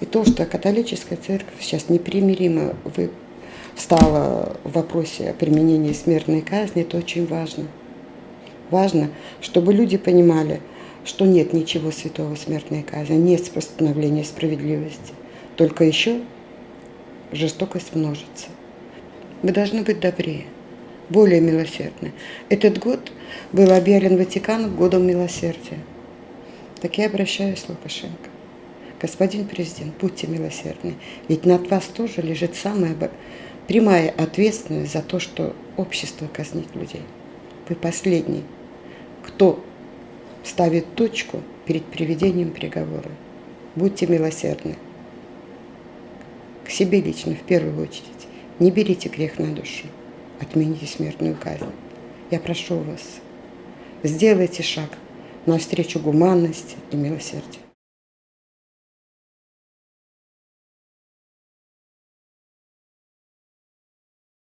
И то, что католическая церковь сейчас непримиримо встала в вопросе о применении смертной казни, это очень важно. Важно, чтобы люди понимали, что нет ничего святого смертной казни, нет постановления справедливости. Только еще жестокость множится. Мы должны быть добрее, более милосердны. Этот год был объявлен Ватиканом годом милосердия. Так я обращаюсь Лукашенко. Господин президент, будьте милосердны, ведь над вас тоже лежит самая прямая ответственность за то, что общество казнит людей. Вы последний, кто ставит точку перед приведением приговора. Будьте милосердны. К себе лично, в первую очередь. Не берите грех на душу. Отмените смертную казнь. Я прошу вас, сделайте шаг навстречу гуманности и милосердию.